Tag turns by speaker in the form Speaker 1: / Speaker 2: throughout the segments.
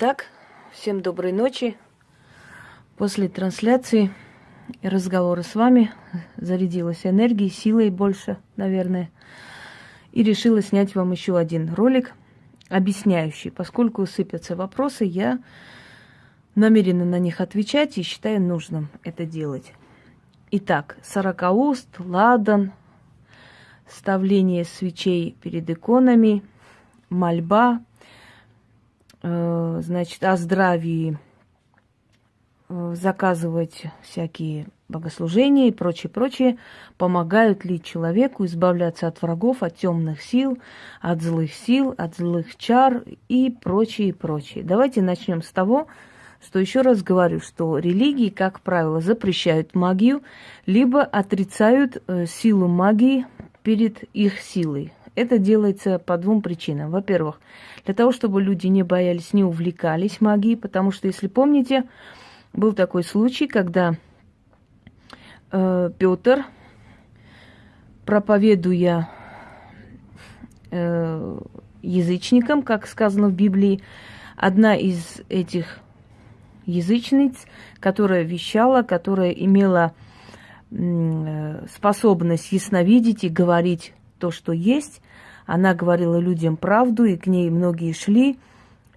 Speaker 1: Итак, всем доброй ночи. После трансляции и разговора с вами зарядилась энергией, силой больше, наверное. И решила снять вам еще один ролик, объясняющий. Поскольку сыпятся вопросы, я намерена на них отвечать и считаю нужным это делать. Итак, сорокауст, ладан, ставление свечей перед иконами, мольба, значит, о здравии, э, заказывать всякие богослужения и прочее, прочее, помогают ли человеку избавляться от врагов, от темных сил, от злых сил, от злых чар и прочее, прочее. Давайте начнем с того, что еще раз говорю, что религии, как правило, запрещают магию, либо отрицают э, силу магии перед их силой. Это делается по двум причинам. Во-первых, для того, чтобы люди не боялись, не увлекались магией, потому что, если помните, был такой случай, когда э, Петр, проповедуя э, язычникам, как сказано в Библии, одна из этих язычниц, которая вещала, которая имела э, способность ясновидеть и говорить то, что есть, она говорила людям правду, и к ней многие шли.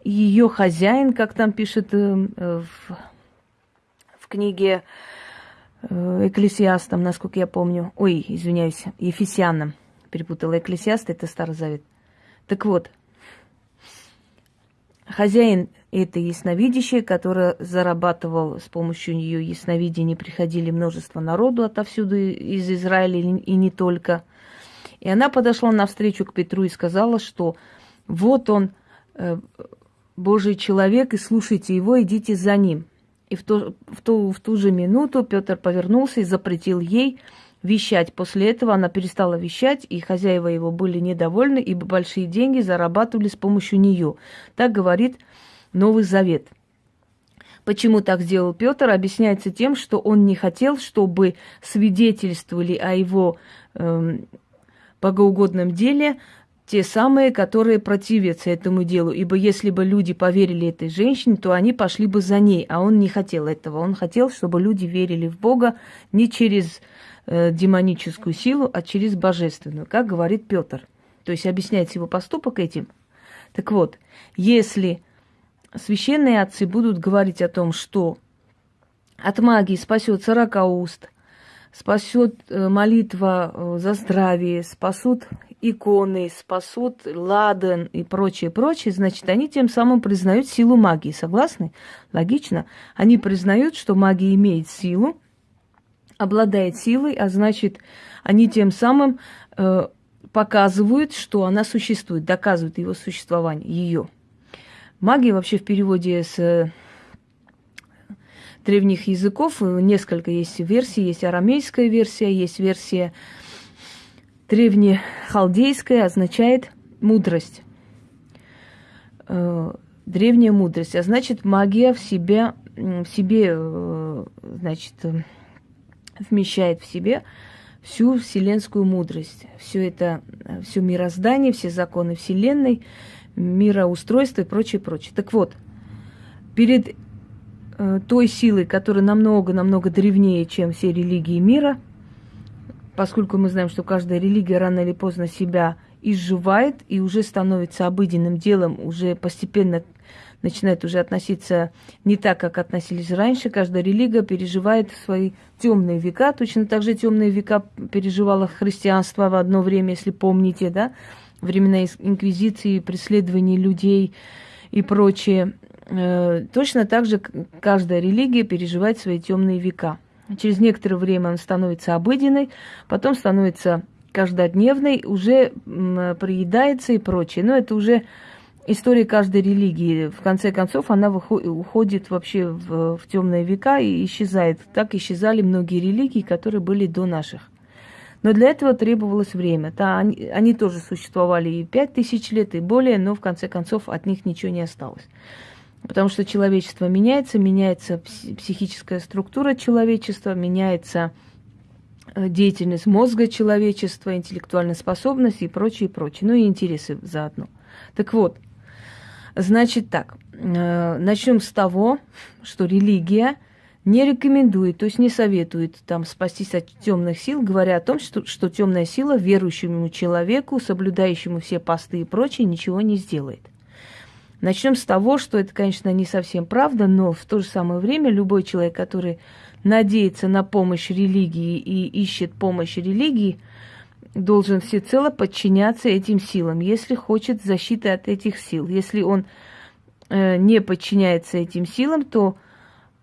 Speaker 1: Ее хозяин, как там пишет э, в, в книге э, Экклесиастам, насколько я помню, ой, извиняюсь, Ефесянам, перепутала Экклесиаст, это Старый Завет. Так вот, хозяин этой ясновидящей, которая зарабатывал с помощью нее ясновидения, приходили множество народу отовсюду из Израиля и не только. И она подошла навстречу к Петру и сказала, что вот он, э, Божий человек, и слушайте его, идите за ним. И в ту, в, ту, в ту же минуту Петр повернулся и запретил ей вещать. После этого она перестала вещать, и хозяева его были недовольны, ибо большие деньги зарабатывали с помощью нее. Так говорит Новый Завет. Почему так сделал Петр, объясняется тем, что он не хотел, чтобы свидетельствовали о его э, богоугодном деле те самые, которые противятся этому делу. Ибо если бы люди поверили этой женщине, то они пошли бы за ней, а он не хотел этого. Он хотел, чтобы люди верили в Бога не через э, демоническую силу, а через божественную, как говорит Петр. То есть объясняется его поступок этим. Так вот, если священные отцы будут говорить о том, что от магии спасет сорока уст – спасет э, молитва э, за здравие, спасут иконы, спасут ладан и прочее, прочее, значит, они тем самым признают силу магии. Согласны? Логично. Они признают, что магия имеет силу, обладает силой, а значит, они тем самым э, показывают, что она существует, доказывают его существование, ее. Магия вообще в переводе с древних языков. Несколько есть версий. Есть арамейская версия, есть версия древнехалдейская, означает мудрость. Э, древняя мудрость. А значит, магия в себе, в себе э, значит, вмещает в себе всю вселенскую мудрость. Все это, все мироздание, все законы Вселенной, мироустройство и прочее, прочее. Так вот, перед Э, той силой, которая намного-намного древнее, чем все религии мира, поскольку мы знаем, что каждая религия рано или поздно себя изживает и уже становится обыденным делом, уже постепенно начинает уже относиться не так, как относились раньше. Каждая религия переживает свои темные века. Точно так же темные века переживало христианство в одно время, если помните, да, времена инквизиции, преследований людей и прочее. Э, точно так же каждая религия переживает свои темные века. Через некоторое время он становится обыденной, потом становится каждодневной, уже приедается и прочее. Но это уже история каждой религии. В конце концов, она уходит вообще в, в темные века и исчезает. Так исчезали многие религии, которые были до наших. Но для этого требовалось время. Да, они, они тоже существовали и пять тысяч лет, и более, но в конце концов от них ничего не осталось. Потому что человечество меняется, меняется психическая структура человечества, меняется э, деятельность мозга человечества, интеллектуальная способность и прочее, прочее. Ну и интересы заодно. Так вот, значит так, Э, начнем с того, что религия не рекомендует, то есть не советует там спастись от темных сил, говоря о том, что, что темная сила верующему человеку, соблюдающему все посты и прочее, ничего не сделает. Начнем с того, что это, конечно, не совсем правда, но в то же самое время любой человек, который надеется на помощь религии и ищет помощь религии, должен всецело подчиняться этим силам, если хочет защиты от этих сил. Если он э, не подчиняется этим силам, то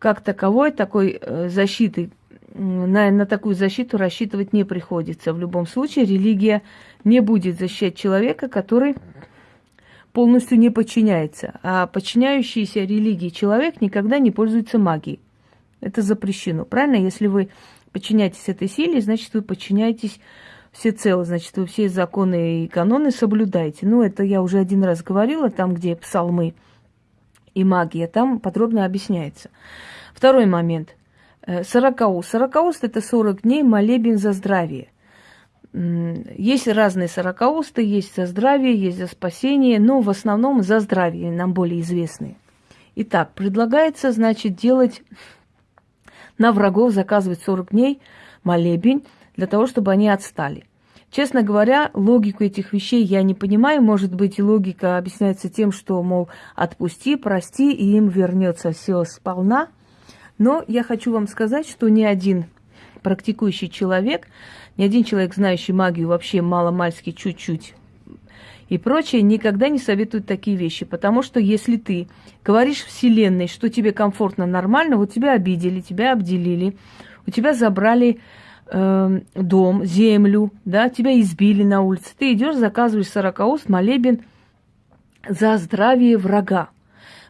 Speaker 1: как таковой такой э, защиты, на, на такую защиту рассчитывать не приходится. В любом случае религия не будет защищать человека, который полностью не подчиняется. А подчиняющийся религии человек никогда не пользуется магией. Это запрещено. Правильно? Если вы подчиняетесь этой силе, значит, вы подчиняетесь всецело, значит, вы все законы и каноны соблюдаете. Ну, это я уже один раз говорила, там, где псалмы и магия, там подробно объясняется. Второй момент. Э, сорокауст. Сорокауст – это 40 дней молебен за здравие – есть разные сорокаусты, есть за здравие, есть за спасение, но в основном за здравие, нам более известные. Итак, предлагается, значит, делать на врагов, заказывать 40 дней молебень для того, чтобы они отстали. Честно говоря, логику этих вещей я не понимаю. Может быть, логика объясняется тем, что, мол, отпусти, прости, и им вернется все сполна. Но я хочу вам сказать, что ни один практикующий человек ни один человек, знающий магию, вообще мало-мальски чуть-чуть и прочее, никогда не советует такие вещи. Потому что если ты говоришь Вселенной, что тебе комфортно, нормально, вот тебя обидели, тебя обделили, у тебя забрали э, дом, землю, да, тебя избили на улице, ты идешь, заказываешь сорокауст, молебен за здравие врага.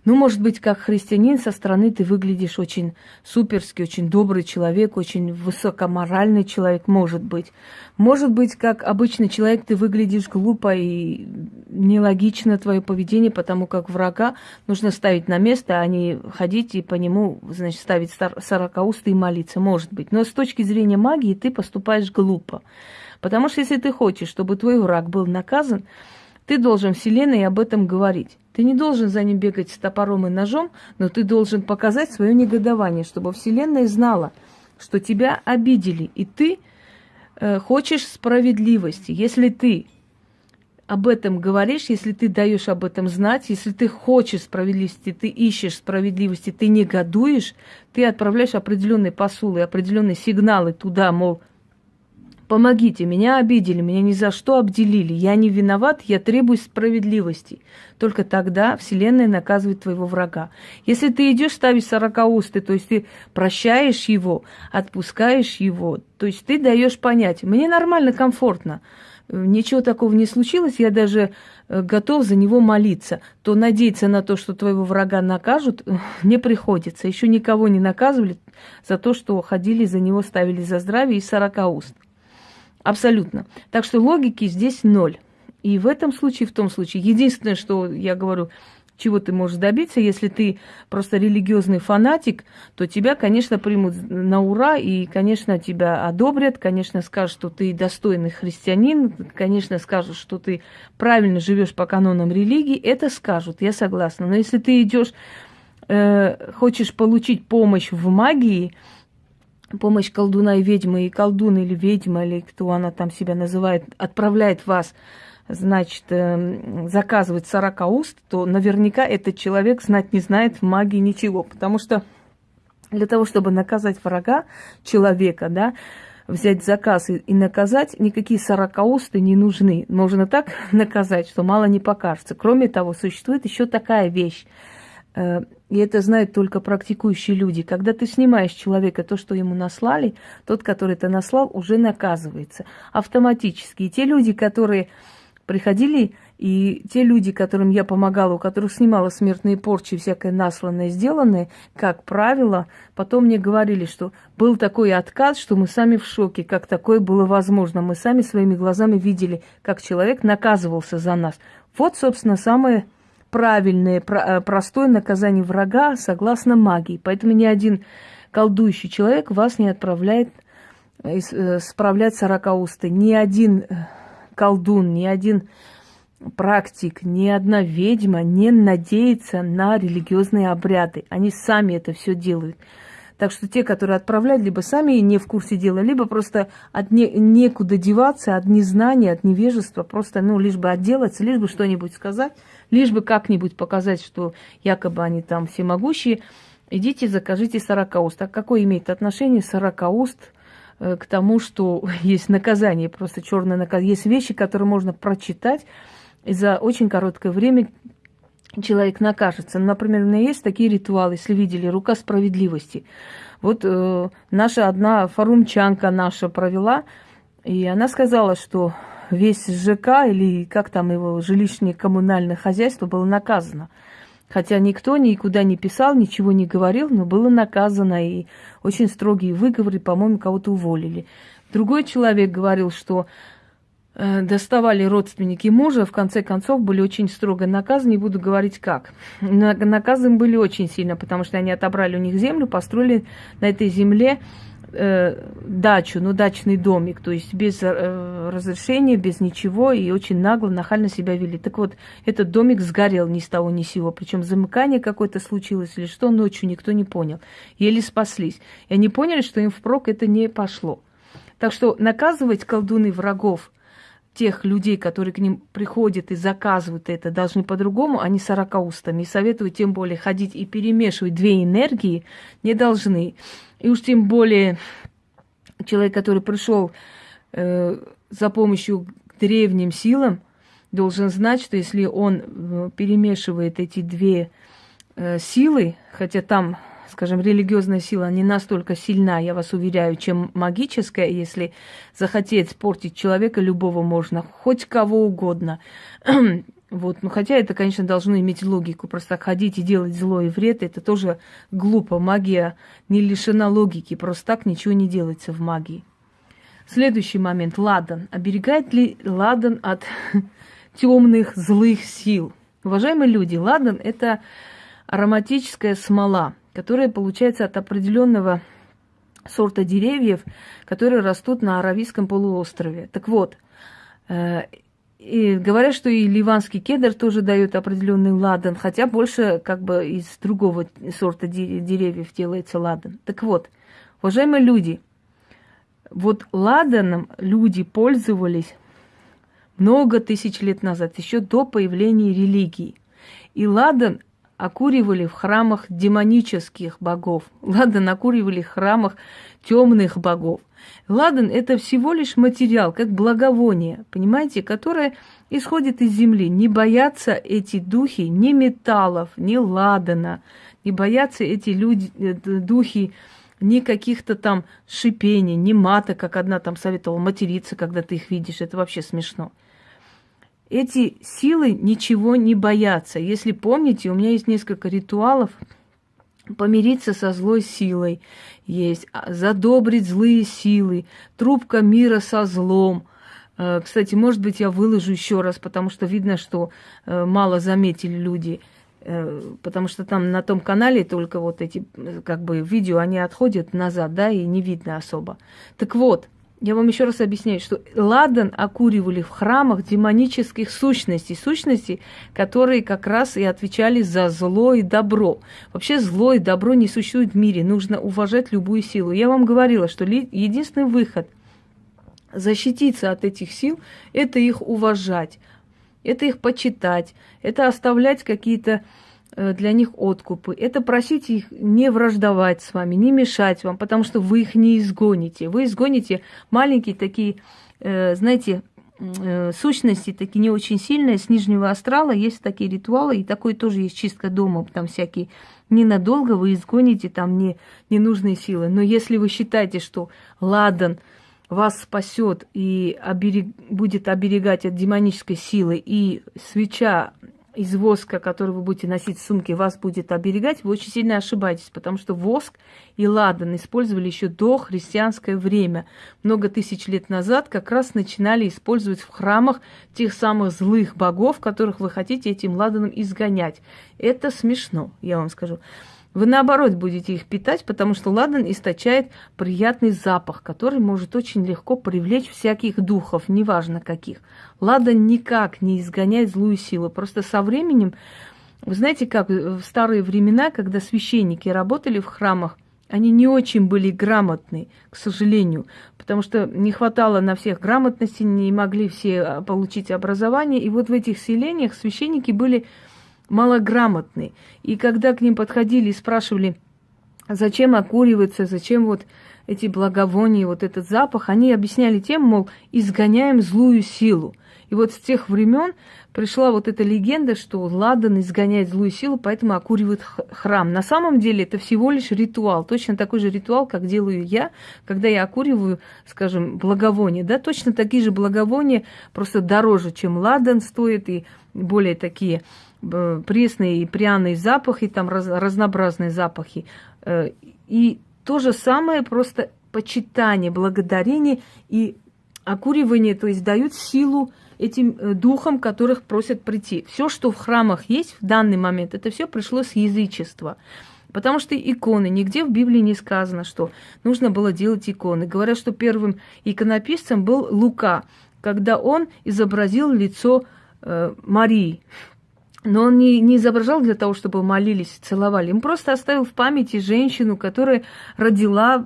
Speaker 1: Ну, может быть, как христианин со стороны ты выглядишь очень суперский, очень добрый человек, очень высокоморальный человек, может быть. Может быть, как обычный человек ты выглядишь глупо и нелогично твое поведение, потому как врага нужно ставить на место, а не ходить и по нему, значит, ставить сорокаусты и молиться, может быть. Но с точки зрения магии ты поступаешь глупо. Потому что если ты хочешь, чтобы твой враг был наказан, ты должен Вселенной об этом говорить. Ты не должен за ним бегать с топором и ножом, но ты должен показать свое негодование, чтобы Вселенная знала, что тебя обидели, и ты э, хочешь справедливости. Если ты об этом говоришь, если ты даешь об этом знать, если ты хочешь справедливости, ты ищешь справедливости, ты негодуешь, ты отправляешь определенные посулы, определенные сигналы туда, мол, Помогите, меня обидели, меня ни за что обделили. Я не виноват, я требую справедливости. Только тогда Вселенная наказывает твоего врага. Если ты идешь ставить сорокаусты, то есть ты прощаешь его, отпускаешь его, то есть ты даешь понять, мне нормально, комфортно, ничего такого не случилось, я даже э, готов за него молиться, то надеяться на то, что твоего врага накажут, не приходится. Еще никого не наказывали за то, что ходили за него, ставили за здравие и сорока уст. Абсолютно. Так что логики здесь ноль. И в этом случае, в том случае, единственное, что я говорю, чего ты можешь добиться, если ты просто религиозный фанатик, то тебя, конечно, примут на ура, и, конечно, тебя одобрят, конечно, скажут, что ты достойный христианин, конечно, скажут, что ты правильно живешь по канонам религии, это скажут, я согласна. Но если ты идешь, э, хочешь получить помощь в магии, помощь колдуна и ведьмы, и колдун или ведьма, или кто она там себя называет, отправляет вас, значит, эм, заказывать 40 уст, то наверняка этот человек знать не знает в магии ничего. Потому что для того, чтобы наказать врага, человека, да, взять заказ и, и наказать, никакие сорокаусты не нужны. Можно так наказать, что мало не покажется. Кроме того, существует еще такая вещь – Э, и это знают только практикующие люди. Когда ты снимаешь человека то, что ему наслали, тот, который это наслал, уже наказывается автоматически. И те люди, которые приходили, и те люди, которым я помогала, у которых снимала смертные порчи, всякое насланное, сделанное, как правило, потом мне говорили, что был такой отказ, что мы сами в шоке, как такое было возможно. Мы сами своими глазами видели, как человек наказывался за нас. Вот, собственно, самое правильное, э, простое наказание врага согласно магии. Поэтому ни один колдующий человек вас не отправляет э, э, справлять сорокаусты. Ни один колдун, ни один практик, ни одна ведьма не надеется на религиозные обряды. Они сами это все делают. Так что те, которые отправляют, либо сами не в курсе дела, либо просто от не, некуда деваться, от незнания, от невежества, просто, ну, лишь бы отделаться, лишь бы что-нибудь сказать, лишь бы как-нибудь показать, что якобы они там всемогущие. Идите, закажите сорокауст. А какое имеет отношение сорокауст э, к тому, что есть наказание, просто черное наказание. Есть вещи, которые можно прочитать, и за очень короткое время человек накажется. Например, у меня есть такие ритуалы, если видели, рука справедливости. Вот э, наша одна форумчанка наша провела, и она сказала, что весь ЖК или как там его жилищное коммунальное хозяйство было наказано. Хотя никто никуда не писал, ничего не говорил, но было наказано, и очень строгие выговоры, по-моему, кого-то уволили. Другой человек говорил, что доставали родственники мужа, в конце концов были очень строго наказаны, не буду говорить как. Наказаны были очень сильно, потому что они отобрали у них землю, построили на этой земле э, дачу, ну, дачный домик, то есть без э, разрешения, без ничего, и очень нагло, нахально себя вели. Так вот, этот домик сгорел ни с того ни с сего, причем замыкание какое-то случилось или что, ночью никто не понял. Еле спаслись. И они поняли, что им впрок это не пошло. Так что наказывать колдуны врагов – тех людей, которые к ним приходят и заказывают это, должны по-другому, а не сорокаустами. И советую тем более ходить и перемешивать две энергии не должны. И уж тем более человек, который пришел э, за помощью к древним силам, должен знать, что если он э, перемешивает эти две э, силы, хотя там скажем, религиозная сила не настолько сильна, я вас уверяю, чем магическая. Если захотеть портить человека, любого можно, хоть кого угодно. Вот, ну хотя это, конечно, должно иметь логику. Просто ходить и делать зло и вред, это тоже глупо. Магия не лишена логики. Просто так ничего не делается в магии. Следующий момент. Ладан. Оберегает ли ладан от темных, злых сил? Уважаемые люди, ладан – это ароматическая смола которая получается от определенного сорта деревьев, которые растут на Аравийском полуострове. Так вот, э, и говорят, что и ливанский кедр тоже дает определенный ладан, хотя больше как бы из другого сорта деревьев делается ладан. Так вот, уважаемые люди, вот ладаном люди пользовались много тысяч лет назад, еще до появления религии. И ладан окуривали в храмах демонических богов. Ладан окуривали в храмах темных богов. Ладан – это всего лишь материал, как благовоние, понимаете, которое исходит из земли. Не боятся эти духи ни металлов, ни ладана, не боятся эти люди, э, духи ни каких-то там шипений, ни мата, как одна там советовала материться, когда ты их видишь. Это вообще смешно. Эти силы ничего не боятся. Если помните, у меня есть несколько ритуалов помириться со злой силой есть, а, задобрить злые силы, трубка мира со злом. Э, кстати, может быть, я выложу еще раз, потому что видно, что э, мало заметили люди, э, потому что там на том канале только вот эти как бы видео, они отходят назад, да, и не видно особо. Так вот, я вам еще раз объясняю, что ладан окуривали в храмах демонических сущностей, сущностей, которые как раз и отвечали за зло и добро. Вообще зло и добро не существует в мире, нужно уважать любую силу. Я вам говорила, что единственный выход защититься от этих сил – это их уважать, это их почитать, это оставлять какие-то для них откупы. Это просить их не враждовать с вами, не мешать вам, потому что вы их не изгоните. Вы изгоните маленькие такие, э, знаете, э, сущности такие не очень сильные, с нижнего астрала есть такие ритуалы, и такой тоже есть чистка дома, там всякие. Ненадолго вы изгоните там не, ненужные силы. Но если вы считаете, что ладан вас спасет и оберег, будет оберегать от демонической силы, и свеча из воска, который вы будете носить в сумке, вас будет оберегать, вы очень сильно ошибаетесь, потому что воск и ладан использовали еще до христианское время. Много тысяч лет назад как раз начинали использовать в храмах тех самых злых богов, которых вы хотите этим ладаном изгонять. Это смешно, я вам скажу. Вы наоборот будете их питать, потому что ладан источает приятный запах, который может очень легко привлечь всяких духов, неважно каких. Ладан никак не изгоняет злую силу. Просто со временем, вы знаете, как в старые времена, когда священники работали в храмах, они не очень были грамотны, к сожалению, потому что не хватало на всех грамотности, не могли все а, получить образование. И вот в этих селениях священники были малограмотны. И когда к ним подходили и спрашивали, зачем окуриваться, зачем вот эти благовония, вот этот запах, они объясняли тем, мол, изгоняем злую силу. И вот с тех времен пришла вот эта легенда, что ладан изгоняет злую силу, поэтому окуривает храм. На самом деле это всего лишь ритуал, точно такой же ритуал, как делаю я, когда я окуриваю, скажем, благовоние. Да, точно такие же благовония, просто дороже, чем ладан стоит, и более такие пресные и пряные запахи, там раз, разнообразные запахи. Э, и то же самое, просто почитание, благодарение и окуривание, то есть дают силу этим э, духам, которых просят прийти. Все, что в храмах есть в данный момент, это все пришло с язычества. Потому что иконы, нигде в Библии не сказано, что нужно было делать иконы. Говорят, что первым иконописцем был Лука, когда он изобразил лицо э, Марии. Но он не, не изображал для того, чтобы молились, целовали. Он просто оставил в памяти женщину, которая родила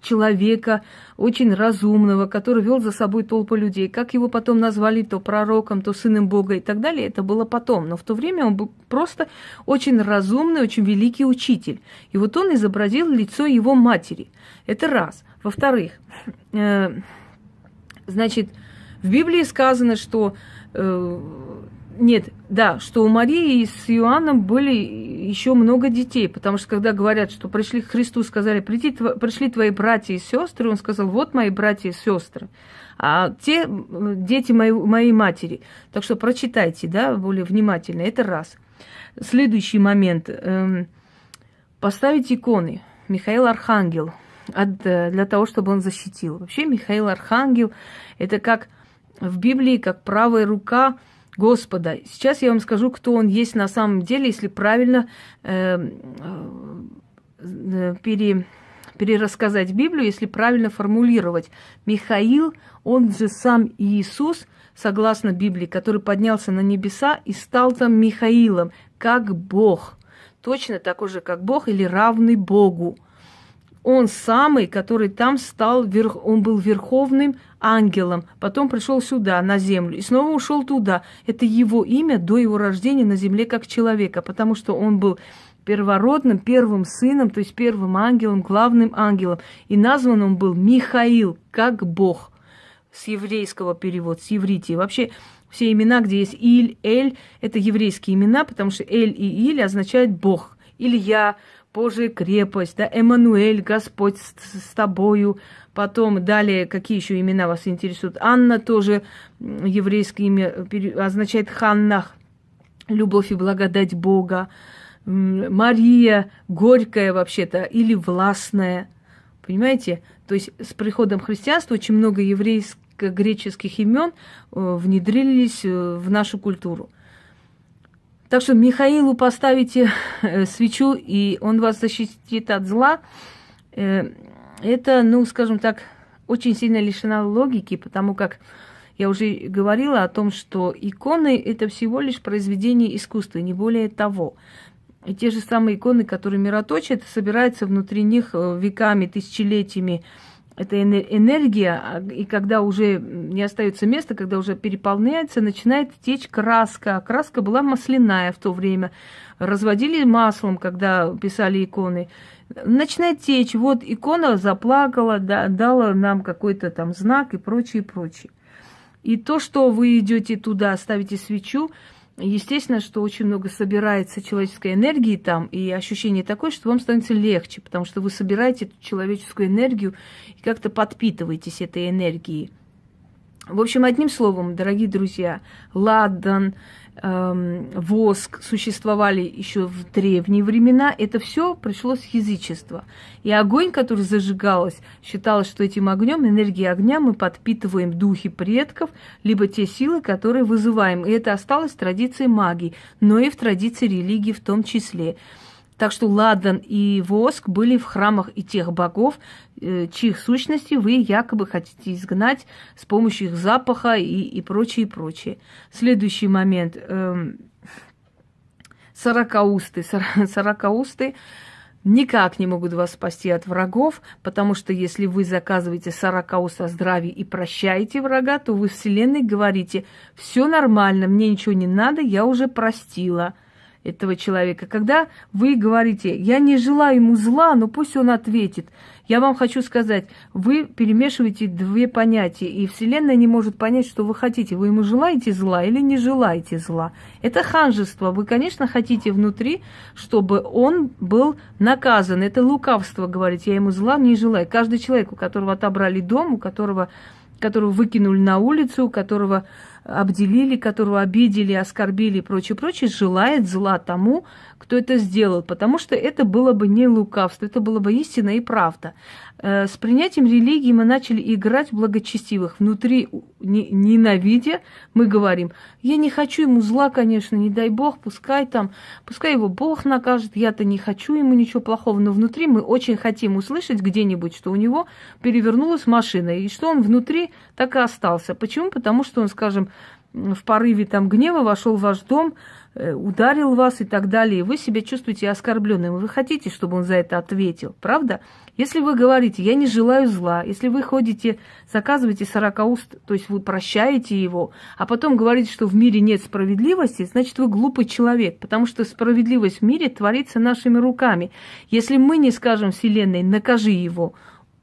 Speaker 1: человека очень разумного, который вел за собой толпу людей. Как его потом назвали то пророком, то сыном Бога и так далее, это было потом. Но в то время он был просто очень разумный, очень великий учитель. И вот он изобразил лицо его матери. Это раз. Во-вторых, э, значит, в Библии сказано, что э, нет, да, что у Марии с Иоанном были еще много детей, потому что когда говорят, что пришли к Христу, сказали, Приди, пришли твои братья и сестры, он сказал, вот мои братья и сестры, а те дети моей, моей матери. Так что прочитайте, да, более внимательно, это раз. Следующий момент. Эм, поставить иконы. Михаил Архангел, от, э, для того, чтобы он защитил. Вообще Михаил Архангел, это как в Библии, как правая рука Господа. Сейчас я вам скажу, кто он есть на самом деле, если правильно э, э, пере, перерассказать Библию, если правильно формулировать. Михаил, он же сам Иисус, согласно Библии, который поднялся на небеса и стал там Михаилом, как Бог. Точно такой же, как Бог или равный Богу он самый, который там стал, он был верховным ангелом, потом пришел сюда, на землю, и снова ушел туда. Это его имя до его рождения на земле как человека, потому что он был первородным, первым сыном, то есть первым ангелом, главным ангелом. И назван он был Михаил, как Бог, с еврейского перевода, с еврити. Вообще все имена, где есть Иль, Эль, это еврейские имена, потому что Эль и Иль означают Бог. Илья, Божия крепость, да, Эммануэль, Господь с, с тобою. Потом далее, какие еще имена вас интересуют? Анна тоже еврейское имя означает Ханнах, любовь и благодать Бога. Мария, горькая вообще-то, или властная. Понимаете? То есть с приходом христианства очень много еврейско-греческих имен э, внедрились э, в нашу культуру. Так что Михаилу поставите э, свечу, и он вас защитит от зла. Э, это, ну, скажем так, очень сильно лишена логики, потому как я уже говорила о том, что иконы – это всего лишь произведение искусства, не более того. И те же самые иконы, которые мироточат, собираются внутри них э, веками, тысячелетиями – эта энергия, а, и когда уже не остается места, когда уже переполняется, начинает течь краска. Краска была масляная в то время. Разводили маслом, когда писали иконы. Начинает течь. Вот икона заплакала, да, дала нам какой-то там знак и прочее, прочее. И то, что вы идете туда, ставите свечу, Естественно, что очень много собирается человеческой энергии там, и ощущение такое, что вам становится легче, потому что вы собираете эту человеческую энергию и как-то подпитываетесь этой энергией. В общем, одним словом, дорогие друзья, ладан, эм, воск существовали еще в древние времена. Это все пришло с язычества. И огонь, который зажигалось, считалось, что этим огнем, энергией огня мы подпитываем духи предков, либо те силы, которые вызываем. И это осталось в традиции магии, но и в традиции религии в том числе. Так что ладан и воск были в храмах и тех богов, э, чьих сущности вы якобы хотите изгнать с помощью их запаха и, и прочее, и прочее. Следующий момент. Эм, сорокаусты. Сорокаусты никак не могут вас спасти от врагов, потому что если вы заказываете сорокауст о здравии и прощаете врага, то вы Вселенной говорите, все нормально, мне ничего не надо, я уже простила – этого человека. Когда вы говорите, я не желаю ему зла, но пусть он ответит. Я вам хочу сказать, вы перемешиваете две понятия, и Вселенная не может понять, что вы хотите. Вы ему желаете зла или не желаете зла. Это ханжество. Вы, конечно, хотите внутри, чтобы он был наказан. Это лукавство, говорить, я ему зла не желаю. Каждый человек, у которого отобрали дом, у которого, которого выкинули на улицу, у которого обделили, которого обидели, оскорбили и прочее, прочее, желает зла тому, кто это сделал, потому что это было бы не лукавство, это было бы истина и правда. Э, с принятием религии мы начали играть в благочестивых. Внутри, ненавидя, мы говорим, я не хочу ему зла, конечно, не дай Бог, пускай там, пускай его Бог накажет, я-то не хочу ему ничего плохого, но внутри мы очень хотим услышать где-нибудь, что у него перевернулась машина, и что он внутри так и остался. Почему? Потому что он, скажем, в порыве там гнева вошел в ваш дом, Э, ударил вас и так далее, вы себя чувствуете оскорбленным, вы хотите, чтобы он за это ответил, правда? Если вы говорите, я не желаю зла, если вы ходите, заказываете 40 уст, то есть вы прощаете его, а потом говорите, что в мире нет справедливости, значит, вы глупый человек, потому что справедливость в мире творится нашими руками. Если мы не скажем Вселенной, накажи его,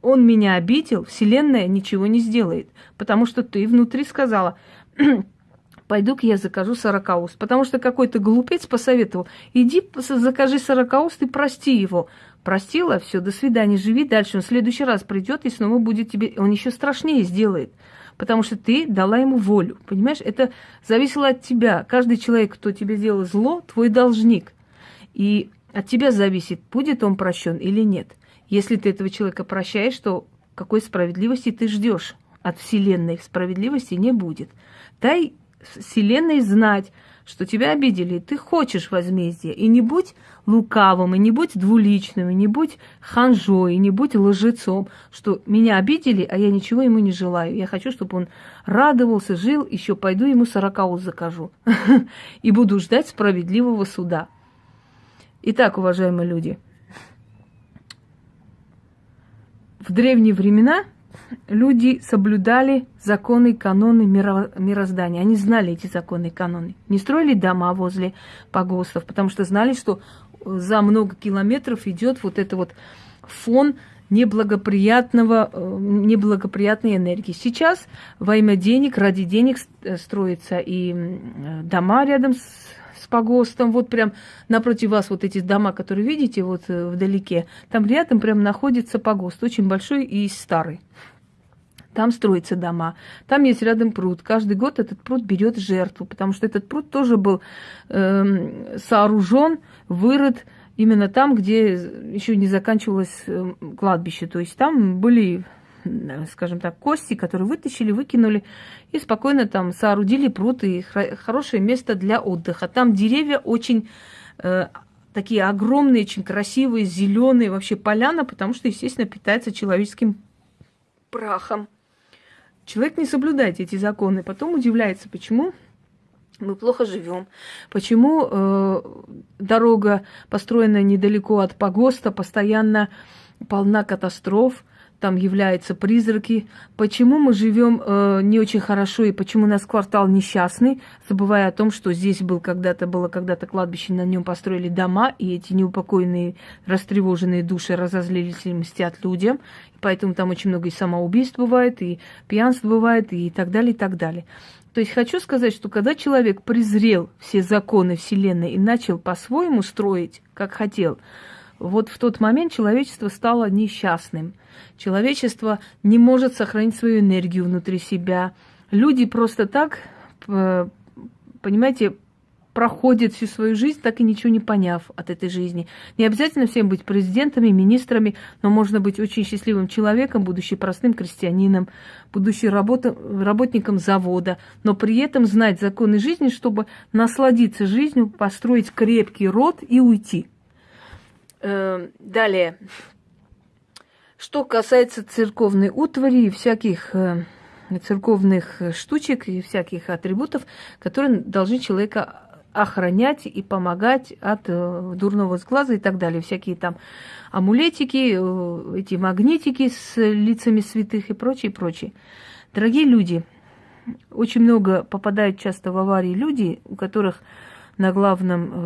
Speaker 1: он меня обидел, Вселенная ничего не сделает, потому что ты внутри сказала, пойду-ка я закажу сорокауст. Потому что какой-то глупец посоветовал, иди закажи сорокауст и прости его. Простила, все, до свидания, живи дальше. Он в следующий раз придет и снова будет тебе, он еще страшнее сделает. Потому что ты дала ему волю. Понимаешь, это зависело от тебя. Каждый человек, кто тебе сделал зло, твой должник. И от тебя зависит, будет он прощен или нет. Если ты этого человека прощаешь, то какой справедливости ты ждешь? От Вселенной справедливости не будет. Дай Вселенной знать, что тебя обидели, ты хочешь возмездия. И не будь лукавым, и не будь двуличным, и не будь ханжой, и не будь лжецом, что меня обидели, а я ничего ему не желаю. Я хочу, чтобы он радовался, жил, еще пойду ему сорокаус закажу. И буду ждать справедливого суда. Итак, уважаемые люди, в древние времена люди соблюдали законы, каноны мироздания. Они знали эти законы и каноны. Не строили дома возле погостов, потому что знали, что за много километров идет вот это вот фон неблагоприятного, э, неблагоприятной энергии. Сейчас во имя денег, ради денег э, строятся и дома рядом с с погостом, вот прям напротив вас вот эти дома, которые видите вот э, вдалеке, там рядом прям находится погост, очень большой и старый. Там строятся дома, там есть рядом пруд. Каждый год этот пруд берет жертву, потому что этот пруд тоже был э, сооружен, вырыт именно там, где еще не заканчивалось э, кладбище. То есть там были скажем так, кости, которые вытащили, выкинули и спокойно там соорудили пруд и хорошее место для отдыха. Там деревья очень э, такие огромные, очень красивые, зеленые, вообще поляна, потому что, естественно, питается человеческим прахом. Человек не соблюдает эти законы, потом удивляется, почему мы плохо живем, почему э, дорога, построенная недалеко от погоста, постоянно полна катастроф, там являются призраки, почему мы живем э, не очень хорошо и почему у нас квартал несчастный, забывая о том, что здесь был когда-то было когда-то кладбище, на нем построили дома, и эти неупокоенные, растревоженные души разозлились и мстят людям, поэтому там очень много и самоубийств бывает, и пьянств бывает, и так далее, и так далее. То есть хочу сказать, что когда человек презрел все законы Вселенной и начал по-своему строить, как хотел, вот в тот момент человечество стало несчастным. Человечество не может сохранить свою энергию внутри себя. Люди просто так, понимаете, проходят всю свою жизнь, так и ничего не поняв от этой жизни. Не обязательно всем быть президентами, министрами, но можно быть очень счастливым человеком, будучи простым крестьянином, будучи работником завода, но при этом знать законы жизни, чтобы насладиться жизнью, построить крепкий род и уйти – Э, далее. Что касается церковной утвари и всяких э, церковных штучек и всяких атрибутов, которые должны человека охранять и помогать от э, дурного сглаза и так далее. Всякие там амулетики, э, эти магнитики с лицами святых и прочее, прочее. Дорогие люди, очень много попадают часто в аварии люди, у которых на главном э,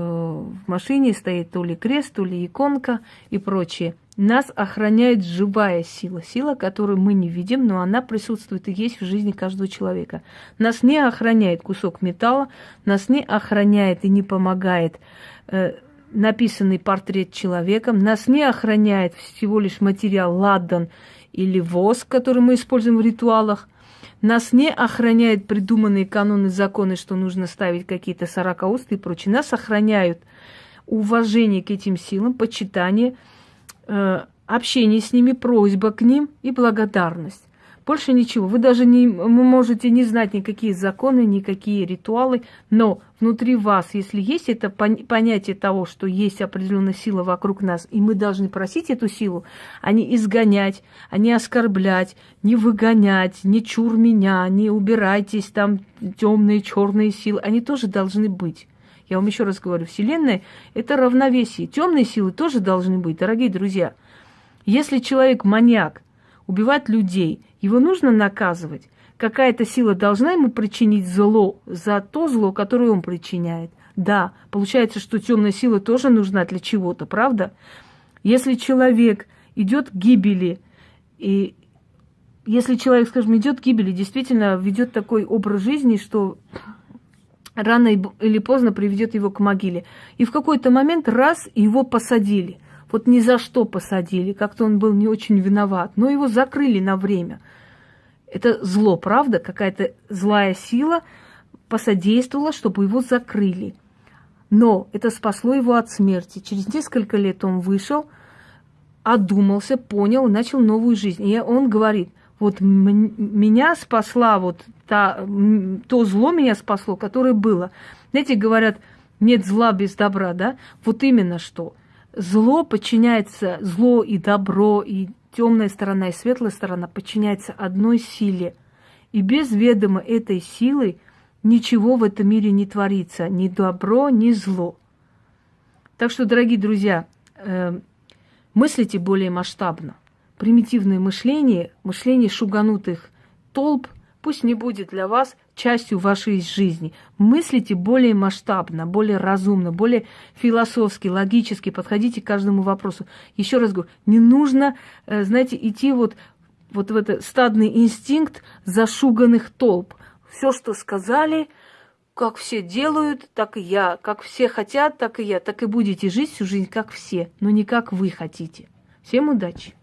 Speaker 1: в машине стоит то ли крест, то ли иконка и прочее. Нас охраняет живая сила, сила, которую мы не видим, но она присутствует и есть в жизни каждого человека. Нас не охраняет кусок металла, нас не охраняет и не помогает э, написанный портрет человека, нас не охраняет всего лишь материал ладан или воск, который мы используем в ритуалах – нас не охраняют придуманные каноны, законы, что нужно ставить какие-то сорокаусты и прочее. Нас охраняют уважение к этим силам, почитание, э, общение с ними, просьба к ним и благодарность. Больше ничего. Вы даже не можете не знать никакие законы, никакие ритуалы, но внутри вас, если есть это понятие того, что есть определенная сила вокруг нас, и мы должны просить эту силу, а не изгонять, а не оскорблять, не выгонять, не чур меня, не убирайтесь, там темные, черные силы, они тоже должны быть. Я вам еще раз говорю, Вселенная – это равновесие. Темные силы тоже должны быть, дорогие друзья. Если человек маньяк, убивать людей. Его нужно наказывать. Какая-то сила должна ему причинить зло за то зло, которое он причиняет. Да, получается, что темная сила тоже нужна для чего-то, правда? Если человек идет к гибели, и если человек, скажем, идет к гибели, действительно ведет такой образ жизни, что рано или поздно приведет его к могиле. И в какой-то момент раз его посадили – вот ни за что посадили, как-то он был не очень виноват, но его закрыли на время. Это зло, правда? Какая-то злая сила посодействовала, чтобы его закрыли. Но это спасло его от смерти. Через несколько лет он вышел, одумался, понял, начал новую жизнь. И он говорит, вот меня спасла вот та, то зло меня спасло, которое было. Знаете, говорят, нет зла без добра, да? Вот именно что – зло подчиняется, зло и добро, и темная сторона, и светлая сторона подчиняется одной силе. И без ведома этой силы ничего в этом мире не творится, ни добро, ни зло. Так что, дорогие друзья, э, мыслите более масштабно. Примитивное мышление, мышление шуганутых толп – пусть не будет для вас частью вашей жизни. Мыслите более масштабно, более разумно, более философски, логически, подходите к каждому вопросу. Еще раз говорю, не нужно, э, знаете, идти вот, вот в этот стадный инстинкт зашуганных толп. Все, что сказали, как все делают, так и я. Как все хотят, так и я. Так и будете жить всю жизнь, как все, но не как вы хотите. Всем удачи!